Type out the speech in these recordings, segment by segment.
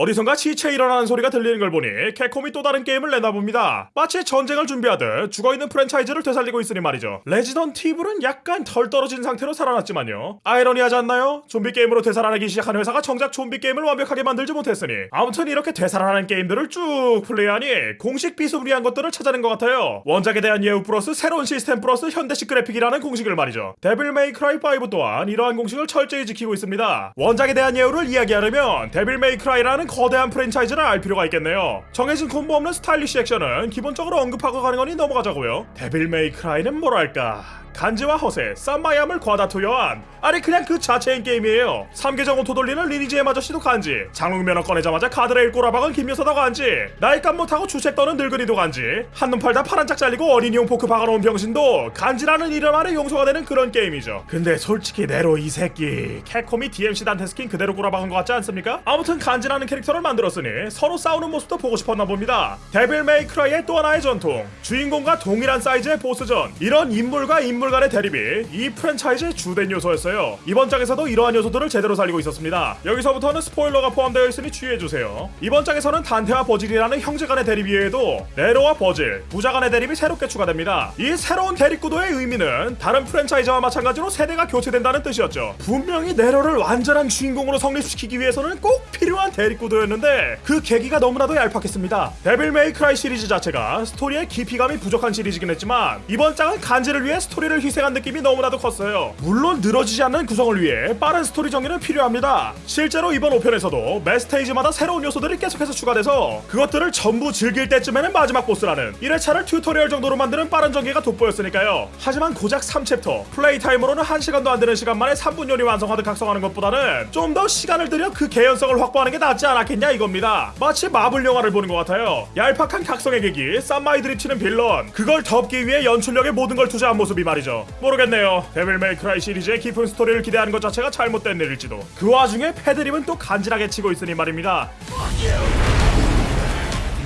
어디선가 시체 일어나는 소리가 들리는 걸 보니 캡콤이 또 다른 게임을 내나 봅니다. 마치 전쟁을 준비하듯 죽어있는 프랜차이즈를 되살리고 있으니 말이죠. 레지던트 이블은 약간 덜 떨어진 상태로 살아났지만요. 아이러니하지 않나요? 좀비 게임으로 되살아나기 시작한 회사가 정작 좀비 게임을 완벽하게 만들지 못했으니 아무튼 이렇게 되살아나는 게임들을 쭉 플레이하니 공식 비스무리한 것들을 찾아낸 것 같아요. 원작에 대한 예우 플러스 새로운 시스템 플러스 현대식 그래픽이라는 공식을 말이죠. 데빌 메이 크라이 5 또한 이러한 공식을 철저히 지키고 있습니다. 원작에 대한 예우를 이야기하려면 데빌 메이 크라이라는 거대한 프랜차이즈를 알 필요가 있겠네요. 정해진 콤보 없는 스타일리쉬 액션은 기본적으로 언급하고 가는 거니 넘어가자고요. 데빌 메이 크라이는 뭐랄까 간지와 허세, 쌈마이함을 과다 투여한 아니 그냥 그 자체인 게임이에요 3계정 오토 돌리는 리니지의 아저씨도 간지 장롱 면허 꺼내자마자 가드레일 꼬라박은 김여사도 간지 나이값 못하고 주책 떠는 늙은이도 간지 한눈 팔다 팔 한 짝 잘리고 어린이용 포크 박아놓은 병신도 간지라는 이름 아래 용서가 되는 그런 게임이죠 근데 솔직히 네로 이 새끼 캡콤이 DMC 단테 스킨 그대로 꼬라박은 것 같지 않습니까? 아무튼 간지나는 캐릭터 를 만들었으니 서로 싸우는 모습도 보고 싶었나 봅니다. 데빌 메이 크라이의 또 하나의 전통 주인공과 동일한 사이즈의 보스전. 이런 인물과 인물 간의 대립이 이 프랜차이즈의 주된 요소였어요. 이번 작에서도 이러한 요소들을 제대로 살리고 있었습니다. 여기서부터는 스포일러가 포함되어 있으니 주의해주세요. 이번 작에서는 단테와 버질이라는 형제 간의 대립 이외에도 네로와 버질, 부자 간의 대립이 새롭게 추가됩니다. 이 새로운 대립 구도의 의미는 다른 프랜차이즈와 마찬가지로 세대가 교체된다는 뜻이었죠. 분명히 네로를 완전한 주인공으로 성립시키기 위해서는 꼭 필요한 대립 구도였는데 그 계기가 너무나도 얄팍했습니다. 데빌 메이 크라이 시리즈 자체가 스토리의 깊이감이 부족한 시리즈긴 했지만 이번 작은 간지를 위해 스토리를 희생한 느낌이 너무나도 컸어요. 물론 늘어지지 않는 구성을 위해 빠른 스토리 정리는 필요합니다. 실제로 이번 5편에서도 매 스테이지마다 새로운 요소들이 계속해서 추가돼서 그것들을 전부 즐길 때쯤에는 마지막 보스라는 1회차를 튜토리얼 정도로 만드는 빠른 전개가 돋보였으니까요. 하지만 고작 3챕터 플레이 타임으로는 1시간도 안 되는 시간 만에 3분 요리 완성하듯 각성하는 것보다는 좀 더 시간을 들여 그 개연성을 확보하는 게 낫지 않았겠냐 이겁니다. 마치 마블 영화를 보는 것 같아요. 얄팍한 각성의 계기 쌈마이 드립 치는 빌런. 그걸 덮기 위해 연출력에 모든 걸 투자한 모습이 말이죠. 모르겠네요. 데빌 메이크라이 시리즈의 깊은 스토리를 기대하는 것 자체가 잘못된 일일지도. 그 와중에 패드립은 또 간지나게 치고 있으니 말입니다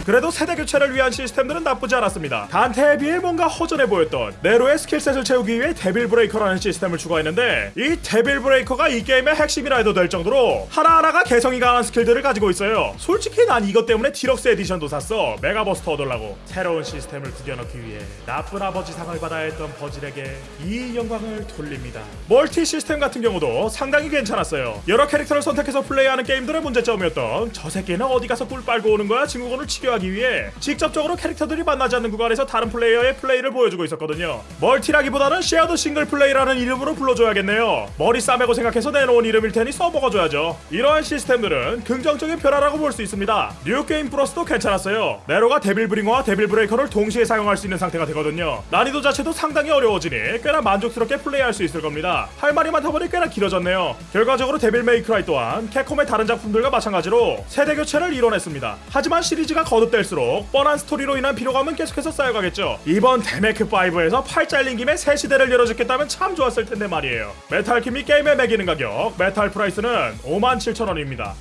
그래도 세대 교체를 위한 시스템들은 나쁘지 않았습니다. 단테에 비해 뭔가 허전해 보였던 네로의 skill set을 채우기 위해 데빌 브레이커라는 시스템을 추가했는데 이 데빌 브레이커가 이 게임의 핵심이라 해도 될 정도로 하나하나가 개성이 강한 스킬들을 가지고 있어요. 솔직히 난 이것 때문에 deluxe edition도 샀어. 메가버스터 얻으려고. 새로운 시스템을 구겨넣기 위해 나쁜 아버지 상을 받아야 했던 버질에게 이 영광을 돌립니다. 멀티 시스템 같은 경우도 상당히 괜찮았어요. 여러 캐릭터를 선택해서 플레이하는 게임들의 문제점이었던 저 새끼는 어디 가서 꿀 빨고 오는 거야 증후군을 치료 하기 위해 직접적으로 캐릭터들이 만나지 않는 구간에서 다른 플레이어의 플레이를 보여주고 있었거든요. 멀티라기보다는 shared single play라는 이름으로 불러줘야겠네요. 머리 싸매고 생각해서 내놓은 이름일 테니 써먹어줘야죠. 이러한 시스템들은 긍정적인 변화라고 볼 수 있습니다. New Game Plus도 괜찮았어요. 네로가 데빌 브링어와 데빌 브레이커를 동시에 사용할 수 있는 상태가 되거든요. 난이도 자체도 상당히 어려워지니 꽤나 만족스럽게 플레이할 수 있을 겁니다. 할 말이 많다 보니 꽤나 길어졌네요. 결과적으로 데빌 메이크라이 또한 캡콤의 다른 작품들과 마찬가지로 세대 교체를 이뤄냈습니다. 하지만 시리즈가 거듭될수록 뻔한 스토리로 인한 피로감은 계속해서 쌓여가겠죠. 이번 데메크5에서 팔 잘린 김에 새 시대를 열어줬겠다면 참 좋았을 텐데 말이에요. 메탈킴이 게임에 매기는 가격 Metal Price는 57,000원입니다.